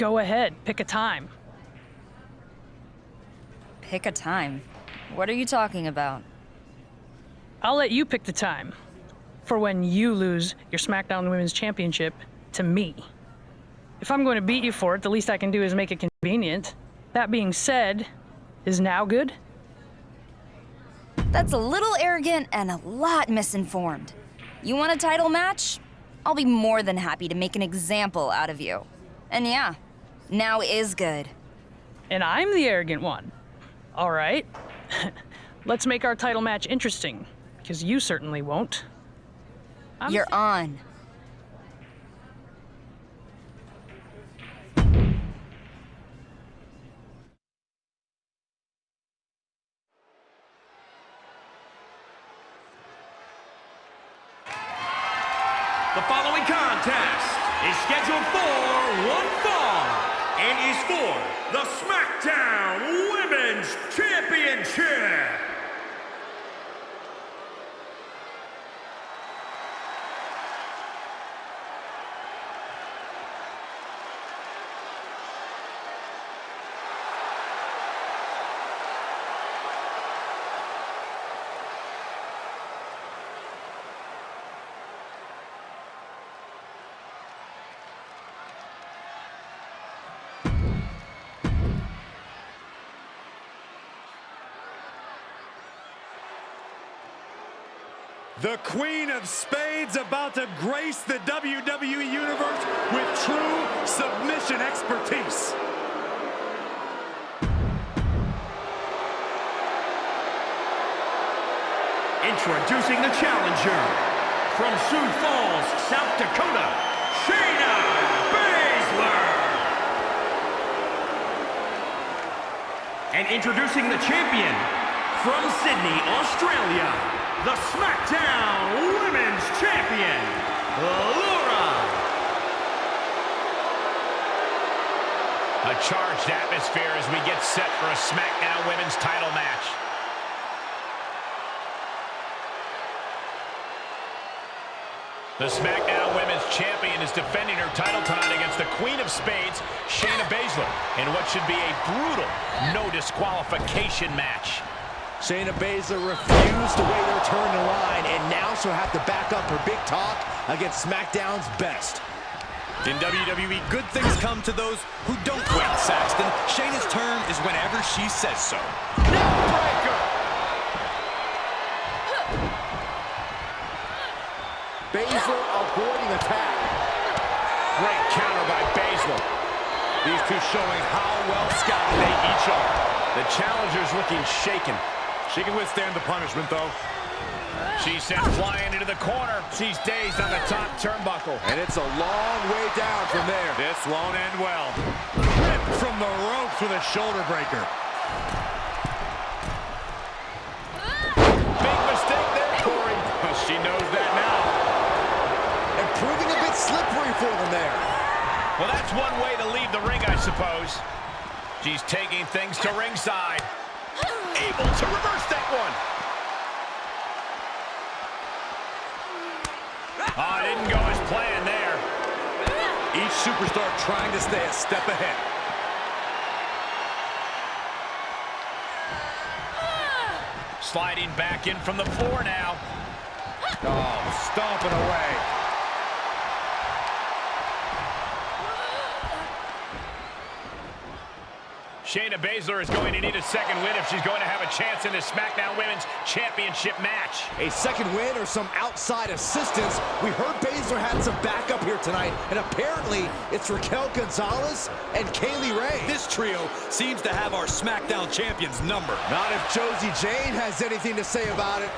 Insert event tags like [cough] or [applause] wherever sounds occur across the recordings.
Go ahead, pick a time. Pick a time? What are you talking about? I'll let you pick the time for when you lose your SmackDown Women's Championship to me. If I'm going to beat you for it, the least I can do is make it convenient. That being said, is now good? That's a little arrogant and a lot misinformed. You want a title match? I'll be more than happy to make an example out of you. And yeah, now is good. And I'm the arrogant one. All right. [laughs] Let's make our title match interesting, because you certainly won't. I'm You're on. The Queen of Spades about to grace the WWE Universe with true submission expertise. Introducing the challenger from Sioux Falls, South Dakota, Shayna Baszler. And introducing the champion from Sydney, Australia, the SmackDown Women's Champion, Laura. A charged atmosphere as we get set for a SmackDown Women's title match. The SmackDown Women's Champion is defending her title tonight against the Queen of Spades, Shayna Baszler, in what should be a brutal no disqualification match. Shayna Baszler refused to wait her turn in line, and now she'll have to back up her big talk against SmackDown's best. In WWE, good things come to those who don't wait, Saxton. Shayna's turn is whenever she says so. Baszler avoiding attack. Great counter by Baszler. These two showing how well scouted they each are. The challenger's looking shaken. She can withstand the punishment, though. She's sent flying into the corner. She's dazed on the top turnbuckle. And it's a long way down from there. This won't end well. Ripped from the ropes with a shoulder breaker. Big mistake there, Corey. She knows that now. And proving a bit slippery for them there. Well, that's one way to leave the ring, I suppose. She's taking things to ringside. Able to reverse that one. Oh, didn't go as planned there. Each superstar trying to stay a step ahead. Sliding back in from the floor now. Oh, stomping away. Shayna Baszler is going to need a second win if she's going to have a chance in this SmackDown Women's Championship match. A second win or some outside assistance. We heard Baszler had some backup here tonight, and apparently it's Raquel Gonzalez and Kaylee Ray. This trio seems to have our SmackDown champions number. Not if Josie Jane has anything to say about it.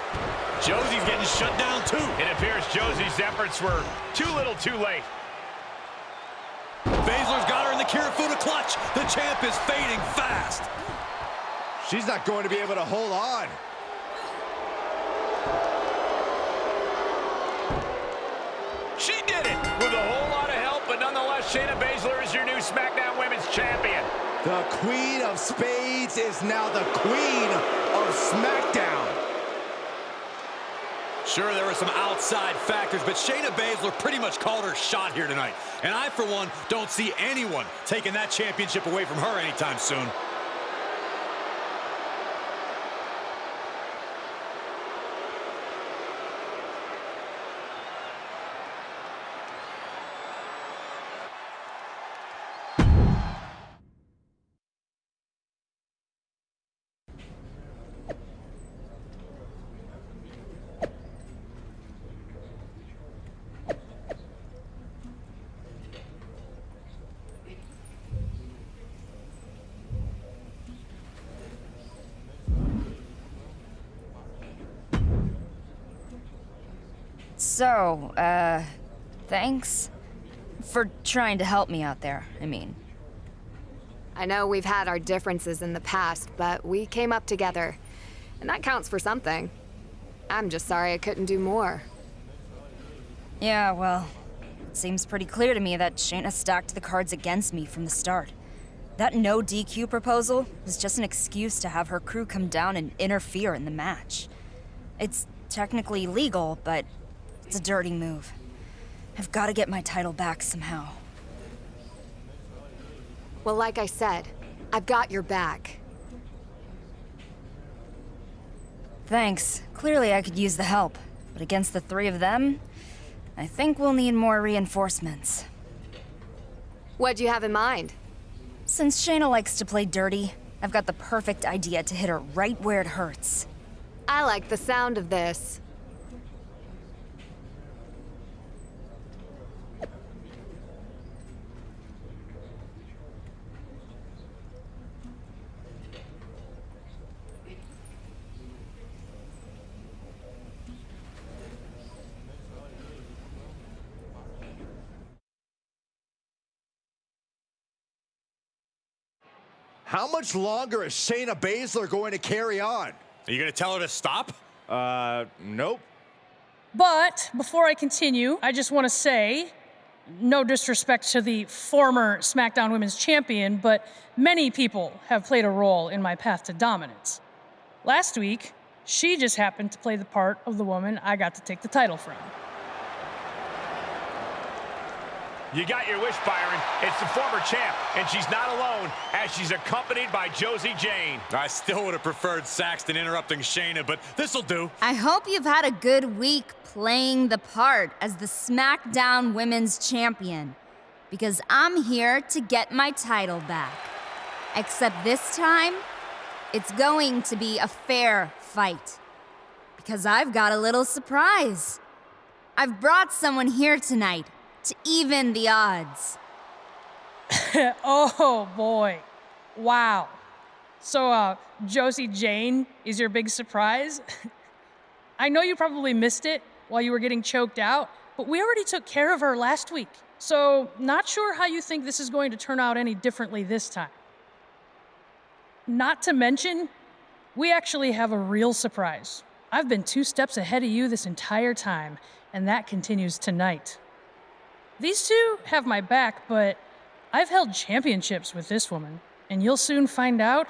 Josie's getting shut down, too. It appears Josie's efforts were too little too late. Baszler's got her in the Kirifuda clutch. The champ is fading fast. She's not going to be able to hold on. She did it with a whole lot of help, but nonetheless, Shayna Baszler is your new SmackDown Women's Champion. The Queen of Spades is now the Queen of SmackDown. Sure, there were some outside factors, but Shayna Baszler pretty much called her shot here tonight. And I, for one, don't see anyone taking that championship away from her anytime soon. So, uh, thanks for trying to help me out there, I mean. I know we've had our differences in the past, but we came up together. And that counts for something. I'm just sorry I couldn't do more. Yeah, well, it seems pretty clear to me that Shayna stacked the cards against me from the start. That no DQ proposal was just an excuse to have her crew come down and interfere in the match. It's technically legal, but it's a dirty move. I've got to get my title back somehow. Well, like I said, I've got your back. Thanks. Clearly I could use the help. But against the three of them, I think we'll need more reinforcements. What do you have in mind? Since Shayna likes to play dirty, I've got the perfect idea to hit her right where it hurts. I like the sound of this. How much longer is Shayna Baszler going to carry on? Are you going to tell her to stop? Uh, nope. But before I continue, I just want to say no disrespect to the former SmackDown Women's Champion, but many people have played a role in my path to dominance. Last week, she just happened to play the part of the woman I got to take the title from. You got your wish, Byron. It's the former champ, and she's not alone as she's accompanied by Josie Jane. I still would have preferred Saxton interrupting Shayna, but this'll do. I hope you've had a good week playing the part as the SmackDown Women's Champion. Because I'm here to get my title back. Except this time, it's going to be a fair fight. Because I've got a little surprise. I've brought someone here tonight to even the odds. [laughs] oh boy. Wow. So, uh, Josie Jane is your big surprise? [laughs] I know you probably missed it while you were getting choked out, but we already took care of her last week. So, not sure how you think this is going to turn out any differently this time. Not to mention, we actually have a real surprise. I've been two steps ahead of you this entire time, and that continues tonight. These two have my back, but I've held championships with this woman, and you'll soon find out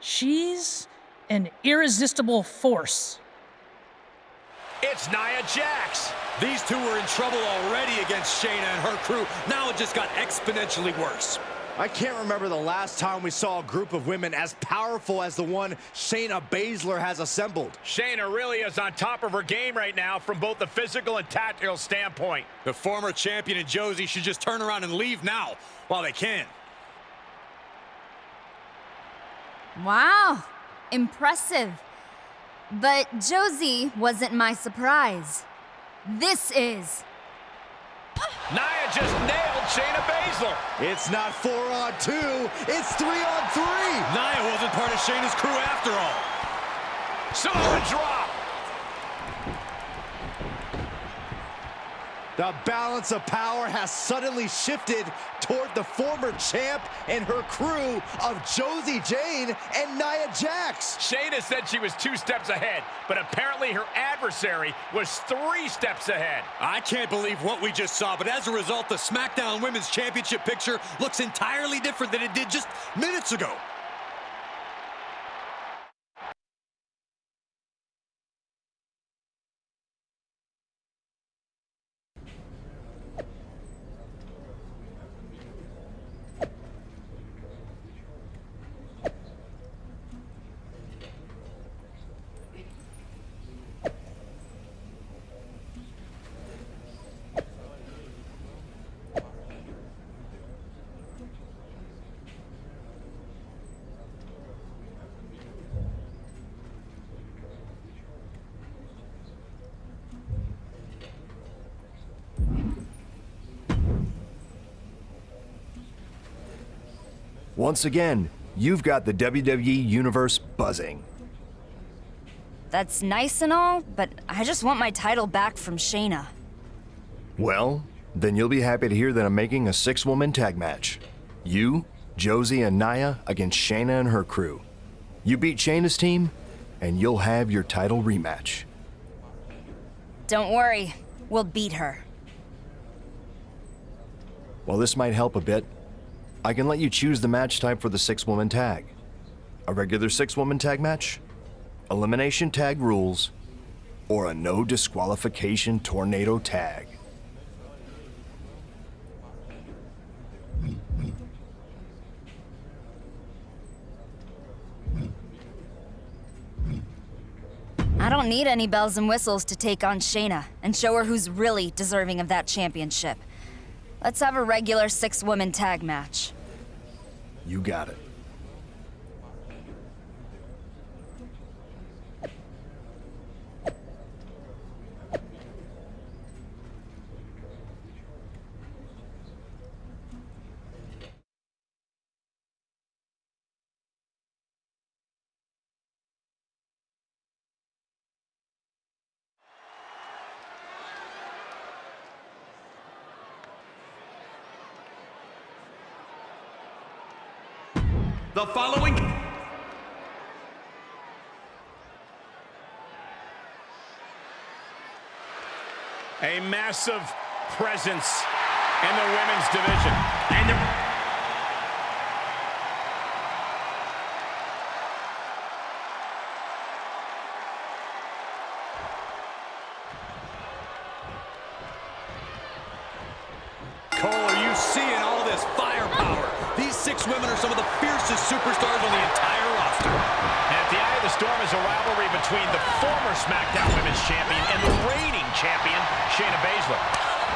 she's an irresistible force. It's Nia Jax. These two were in trouble already against Shayna and her crew. Now it just got exponentially worse. I can't remember the last time we saw a group of women as powerful as the one Shayna Baszler has assembled. Shayna really is on top of her game right now from both the physical and tactical standpoint. The former champion and Josie should just turn around and leave now while they can. Wow, impressive. But Josie wasn't my surprise. This is. Nia just nailed Shayna Baszler. It's not four on two, it's three on three. Nia wasn't part of Shayna's crew after all. Samoan drop. The balance of power has suddenly shifted toward the former champ and her crew of Josie Jane and Nia Jax. Shayna said she was two steps ahead, but apparently her adversary was three steps ahead. I can't believe what we just saw, but as a result, the SmackDown Women's Championship picture looks entirely different than it did just minutes ago. Once again, you've got the WWE Universe buzzing. That's nice and all, but I just want my title back from Shayna. Well, then you'll be happy to hear that I'm making a six woman tag match. You, Josie, and Nia against Shayna and her crew. You beat Shayna's team, and you'll have your title rematch. Don't worry, we'll beat her. While this might help a bit, I can let you choose the match type for the six woman tag. A regular six woman tag match, elimination tag rules, or a no disqualification tornado tag. I don't need any bells and whistles to take on Shayna and show her who's really deserving of that championship. Let's have a regular six-woman tag match. You got it. Massive presence in the women's division. and the Cole, are you seeing all this firepower? These six women are some of the fiercest superstars on the entire roster. And at the eye of the storm is a rivalry between the former SmackDown Women's Champion and the reigning champion, Shayna Baszler.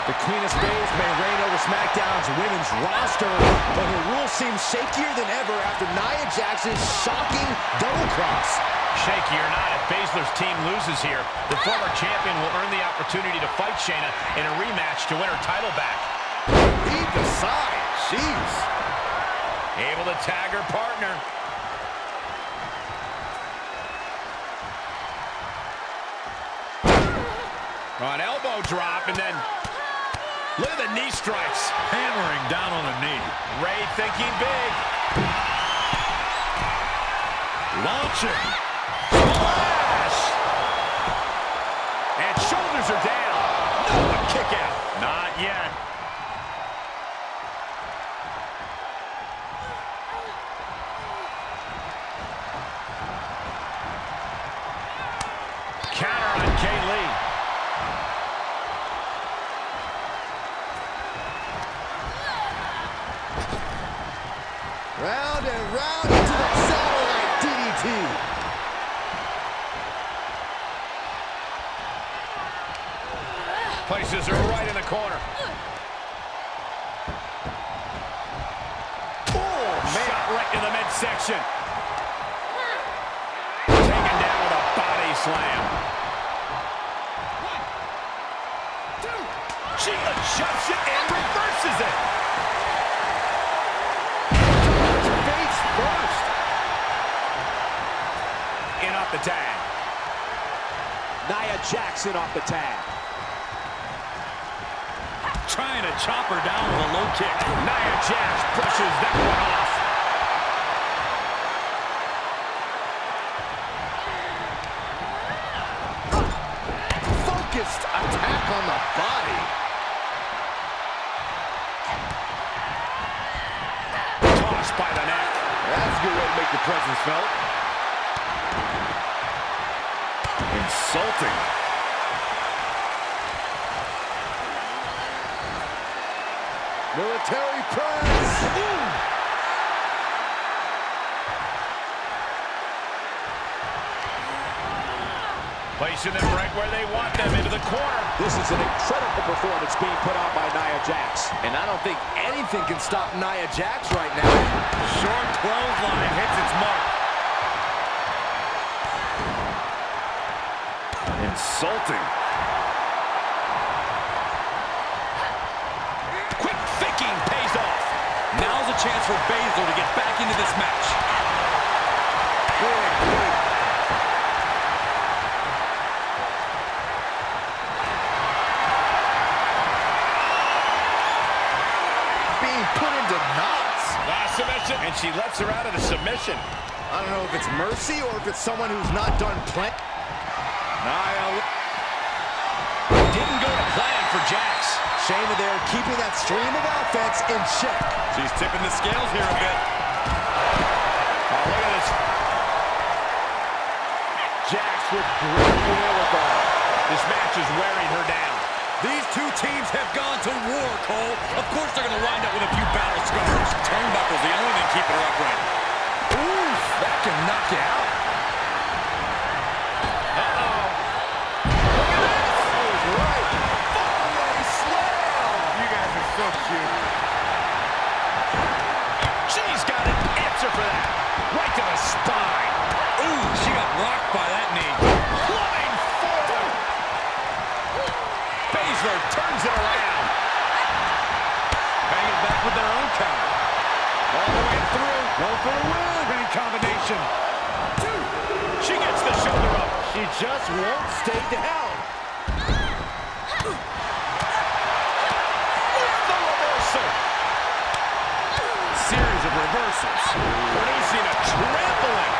The Queen of Spades may reign over SmackDown's women's roster, but her rule seems shakier than ever after Nia Jax's shocking double cross. Shaky or not, if Baszler's team loses here, the former champion will earn the opportunity to fight Shayna in a rematch to win her title back. Deep aside, jeez. Able to tag her partner. An elbow drop, and then look at the knee strikes. Hammering down on the knee. Ray thinking big. Launching. Splash! And shoulders are down. Round into the satellite DDT. Places her right in the corner. Oh, man. Shot right to the midsection. Taken down with a body slam. She adjusts it and reverses it. Tag. Nia Jackson off the tag. Trying to chop her down with a low kick. Nia Jax brushes that one off. Military press. Placing them right where they want them, into the corner. This is an incredible performance being put out by Nia Jax. And I don't think anything can stop Nia Jax right now. Short clothesline hits its mark. Insulting. Chance for Baszler to get back back into this match. Being put into knots. Ah, submission, and she lets her out of the submission. I don't know if it's mercy or if it's someone who's not done plenty. Nia for Jax. Shayna there keeping that stream of offense in check. She's tipping the scales here a bit. Oh, look at this. Jax with great wherewithal. This match is wearing her down. These two teams have gone to war, Cole. Of course they're going to wind up with a few battle scars. Turnbuckle's the only thing keeping her upright. Oof, that can knock you out. So cute. She's got an answer for that. Right to the spine. Ooh, she got rocked by that knee. Flying forward. Baszler turns it around. Hanging back with their own counter. All the way through. Go for a win. Winning combination. She gets the shoulder up. She just won't stay down. The reversal. Reversals. Producing a trampling.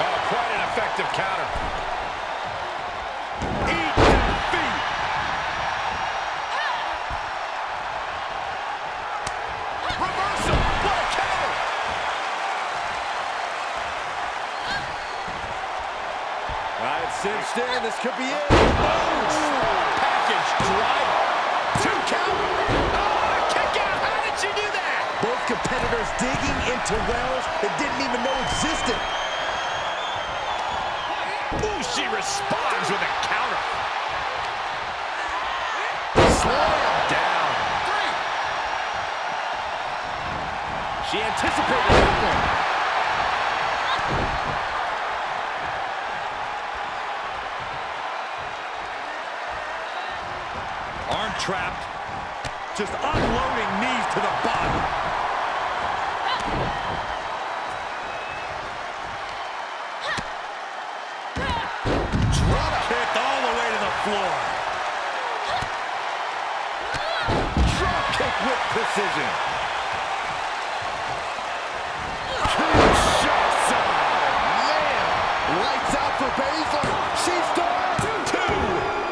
Oh, quite an effective counter. Eat defeat. Reversal. What a counter. Right, it's cinched in. This could be it. Package driver. Competitors digging into wells they didn't even know existed. Ooh, she responds with a counter. Slam down. She anticipated that one. Arm trapped. Just unloading knees to the body. Floor. Drop kick with precision. Two. She's done. Two.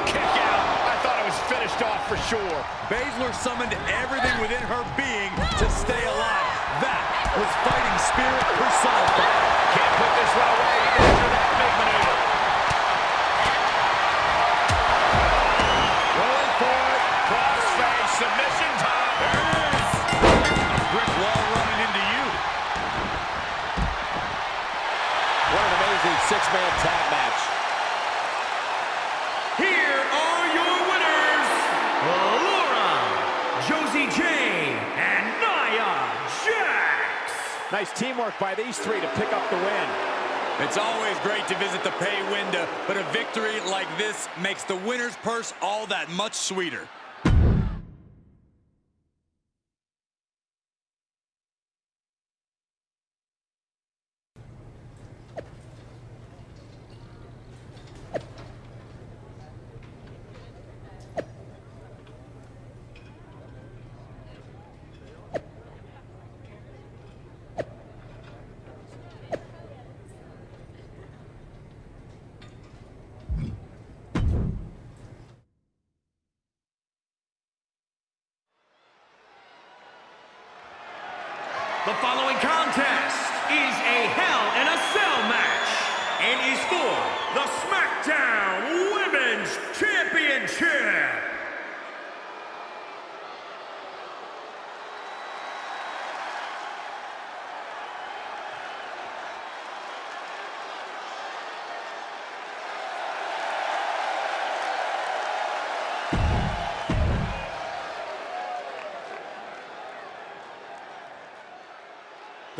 Kick out. I thought it was finished off for sure. Baszler summoned everything within her being to stay alive. That was fighting spirit personified. Can't put this one away after that big maneuver. Six-man tag match. Here are your winners, Laura, Josie Jane, and Nia Jax. Nice teamwork by these three to pick up the win. It's always great to visit the pay window, but a victory like this makes the winner's purse all that much sweeter. The following contest is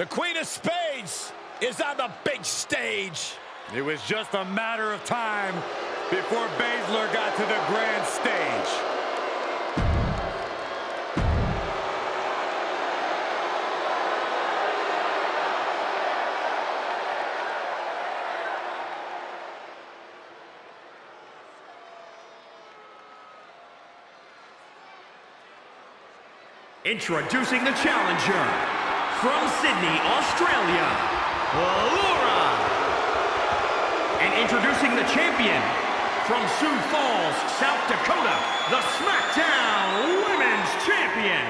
The Queen of Spades is on the big stage. It was just a matter of time before Baszler got to the grand stage. Introducing the challenger, from Sydney, Australia, Laura. And introducing the champion from Sioux Falls, South Dakota, the SmackDown Women's Champion,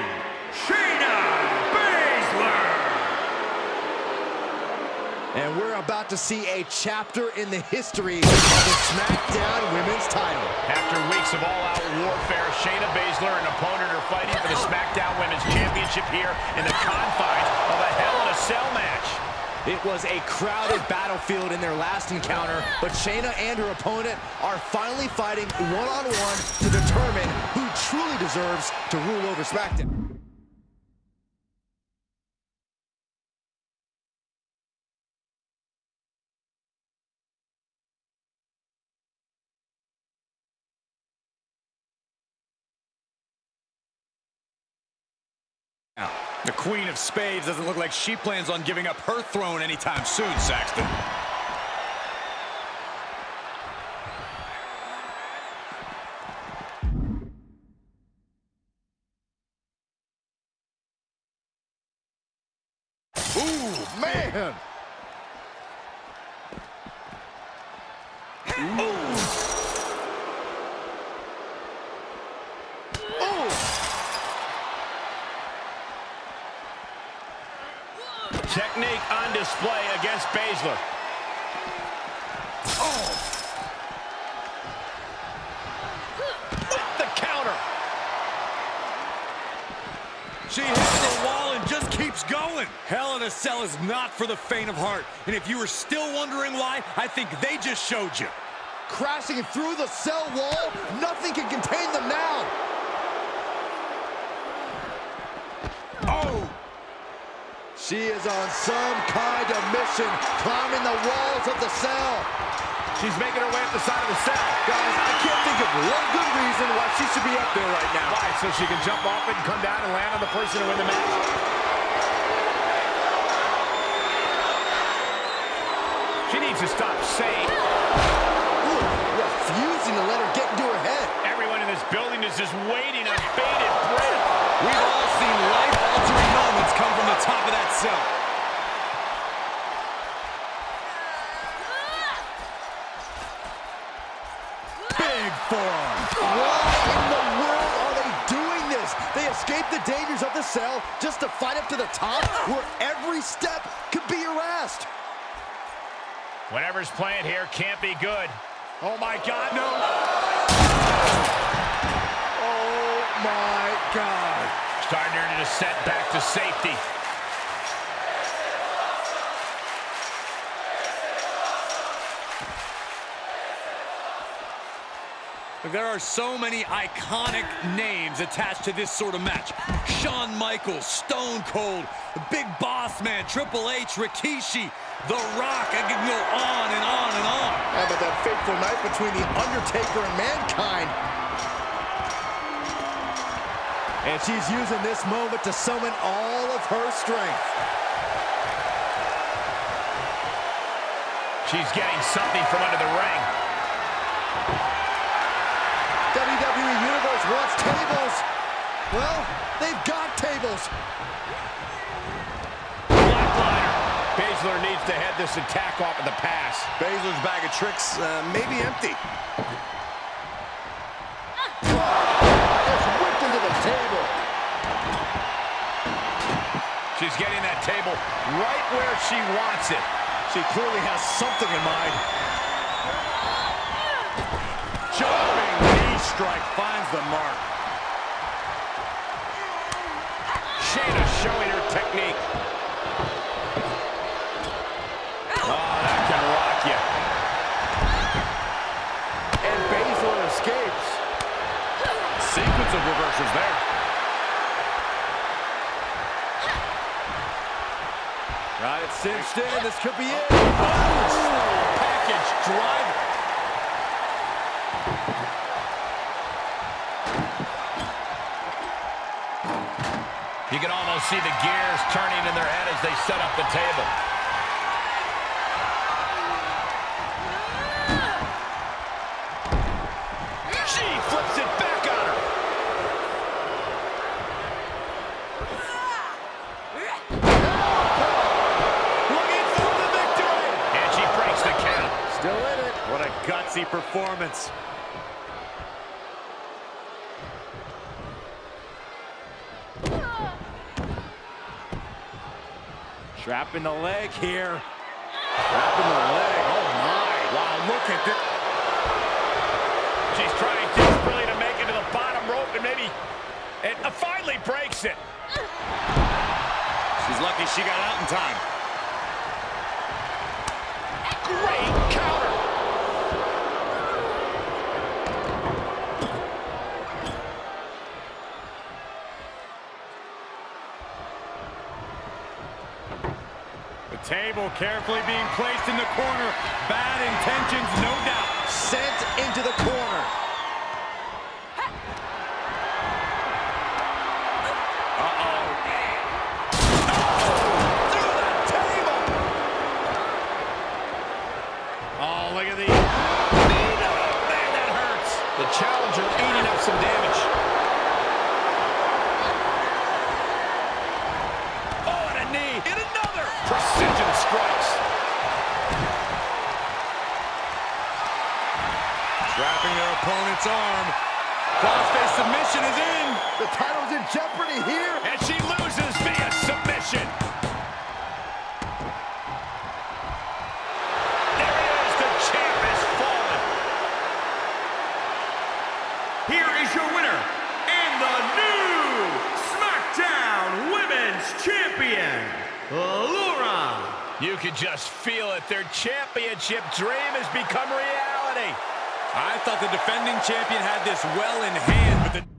Shayna Baszler. And we're about to see a chapter in the history of the SmackDown Women's title. After weeks of all-out warfare, Shayna Baszler and opponent are fighting for the SmackDown Women's Championship here in the confines of a Hell in a Cell match. It was a crowded battlefield in their last encounter, but Shayna and her opponent are finally fighting one-on-one -on -one to determine who truly deserves to rule over SmackDown. Queen of Spades doesn't look like she plans on giving up her throne anytime soon, Saxton. Ooh, man! Technique on display against Baszler. Oh! With the counter. She hits the wall and just keeps going. Hell in a Cell is not for the faint of heart. And if you were still wondering why, I think they just showed you. Crashing through the cell wall, nothing can contain them now. Oh! She is on some kind of mission, climbing the walls of the cell. She's making her way up the side of the cell. Guys, I can't think of one good reason why she should be up there right now. Why? So she can jump off it and come down and land on the person to win the match? She needs to stop saying. Ooh, refusing to let her get into her head. Everyone in this building is just waiting on bated breath. Come from the top of that cell. Big forearm. Why in the world are they doing this? They escape the dangers of the cell just to fight up to the top where every step could be harassed. Whatever's playing here can't be good. Oh my God, no. Oh my God. Starting her to set back to safety. There are so many iconic names attached to this sort of match. Shawn Michaels, Stone Cold, Big Boss Man, Triple H, Rikishi, The Rock. I can go on and on and on. How about that fateful night between The Undertaker and Mankind? And she's using this moment to summon all of her strength. She's getting something from under the ring. WWE Universe wants tables. Well, they've got tables. Flatliner. Baszler needs to head this attack off at the pass. Baszler's bag of tricks uh, may be empty. Just whipped into the table. She's getting that table right where she wants it. She clearly has something in mind. Jumping knee strike finds the mark. Shayna showing her technique. Oh, that can rock you. And Baszler escapes. Sequence of reversals there. Cinched in. This could be it. Package driver. You can almost see the gears turning in their head as they set up the table. Performance. Trapping the leg here. Trapping the leg. Oh, my. Wow, look at this. She's trying desperately to make it to the bottom rope and maybe it uh, finally breaks it. She's lucky she got out in time. Table carefully being placed in the corner. Bad intentions, no doubt. Sent into the corner. Opponent's arm. Crossface submission is in. The title's in jeopardy here. And she loses via submission. There it is. The champ has fallen. Here is your winner, and the new SmackDown Women's Champion, Laura. You can just feel it. Their championship dream has become reality. I thought the defending champion had this well in hand, but the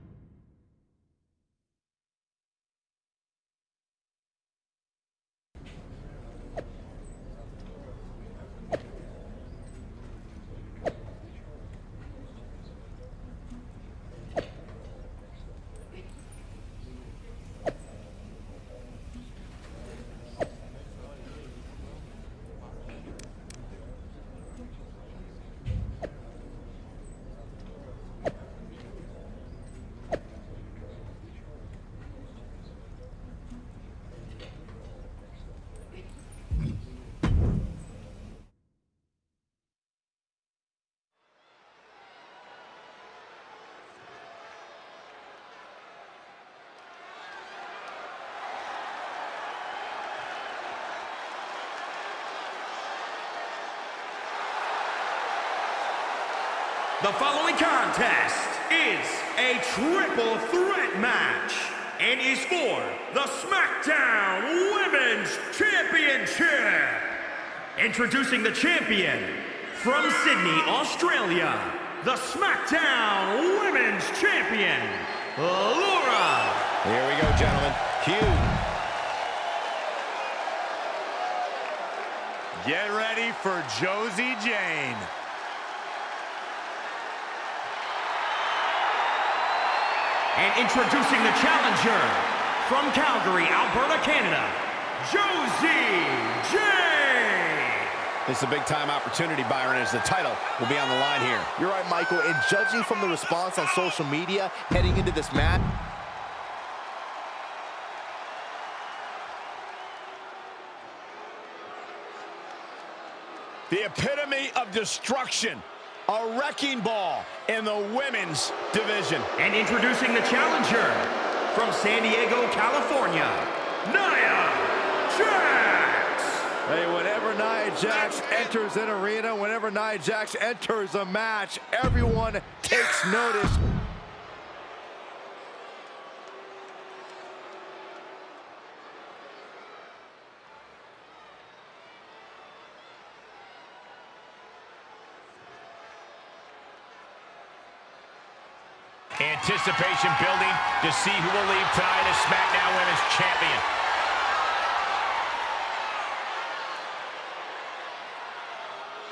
The following contest is a triple threat match and is for the SmackDown Women's Championship. Introducing the champion from Sydney, Australia, the SmackDown Women's Champion, Laura. Here we go, gentlemen. Cue. Get ready for Josie Jane. And introducing the challenger from Calgary, Alberta, Canada, Josie J. This is a big-time opportunity, Byron, as the title will be on the line here. You're right, Michael. And judging from the response on social media heading into this match, The epitome of destruction. A wrecking ball in the women's division. And introducing the challenger from San Diego, California, Nia Jax. Hey, whenever Nia Jax enters an arena, whenever Nia Jax enters a match, everyone takes notice. Anticipation building to see who will leave tonight as SmackDown Women's Champion.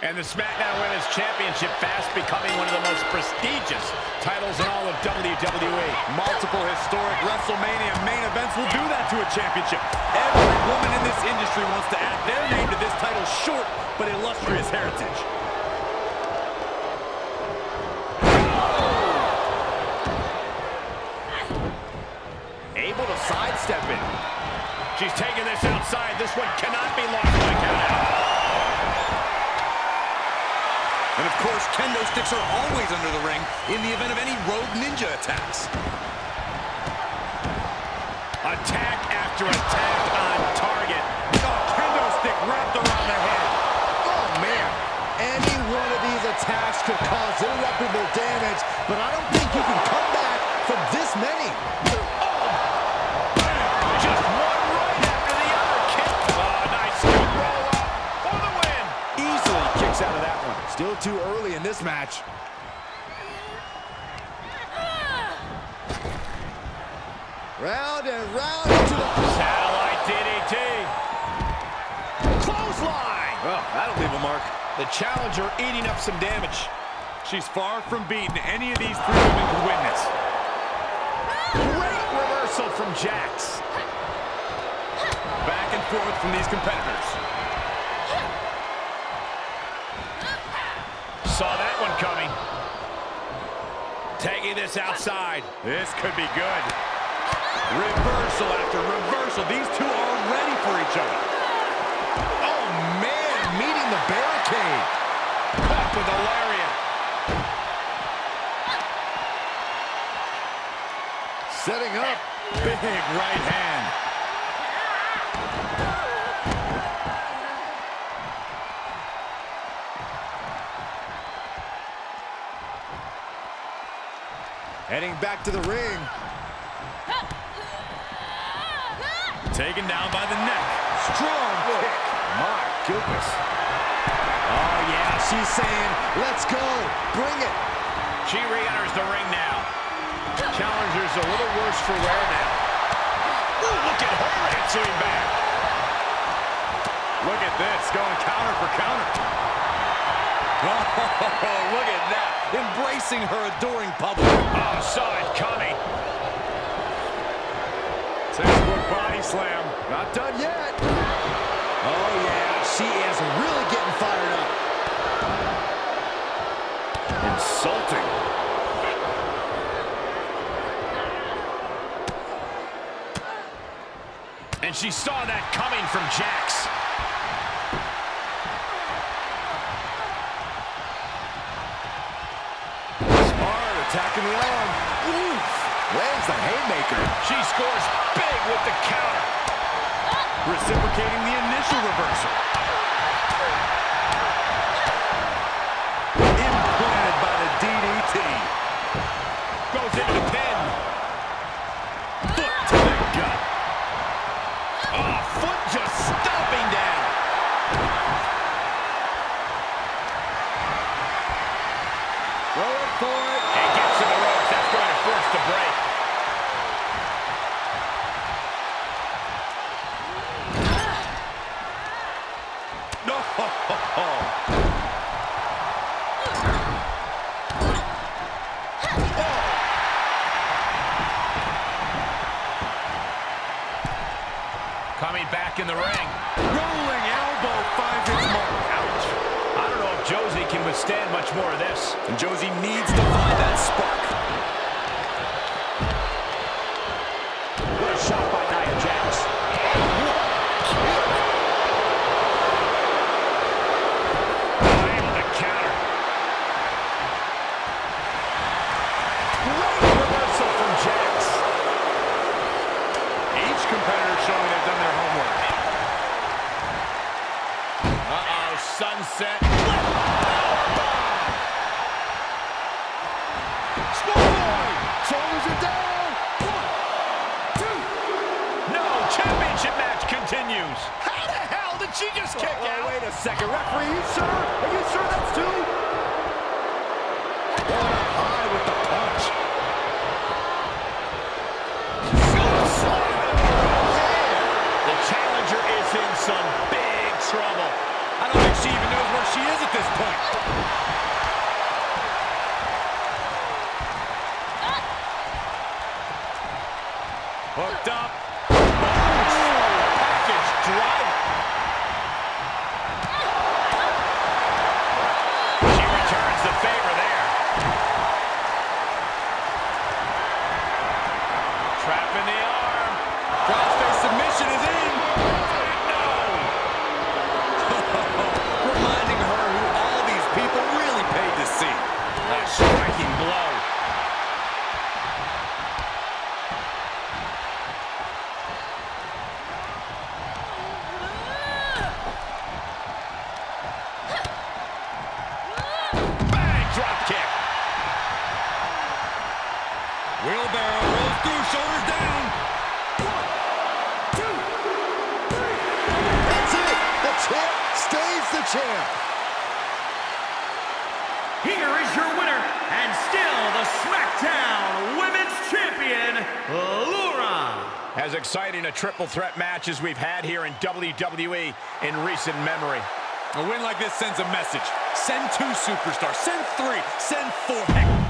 And the SmackDown Women's Championship fast becoming one of the most prestigious titles in all of WWE. multiple historic WrestleMania main events will do that to a championship. Every woman in this industry wants to add their name to this title's short but illustrious heritage. Able to sidestep it. She's taking this outside. This one cannot be lost by countout. And of course, kendo sticks are always under the ring in the event of any rogue ninja attacks. Attack after attack on target. Oh, kendo stick wrapped around the head. Oh, man. Any one of these attacks could cause irreparable damage, but I don't think you can come too early in this match. Round and round into the... Satellite DDT. Clothesline! Oh, that'll leave a mark. The challenger eating up some damage. She's far from beaten. Any of these three women could win this. Great reversal from Jax. Back and forth from these competitors. Saw that one coming. Taking this outside. This could be good. Reversal after reversal. These two are ready for each other. Oh, man, meeting the barricade. Caught with a lariat. Setting up. Big right hand. Heading back to the ring. Taken down by the neck. Strong kick. My goodness. Oh, yeah, she's saying, let's go. Bring it. She re-enters the ring now. Challenger's a little worse for wear now. Ooh, look at her answering back. Look at this, going counter for counter. Oh, look at that. Embracing her adoring public. Oh, saw it coming. Textbook body slam. Not done yet. Oh, yeah, she is really getting fired up. Insulting. And she saw that coming from Jax. Attacking the arm. Oof. Lands the haymaker. She scores big with the counter. Reciprocating the initial reversal. Triple threat matches we've had here in WWE in recent memory. A win like this sends a message. Send two superstars. Send three. Send four.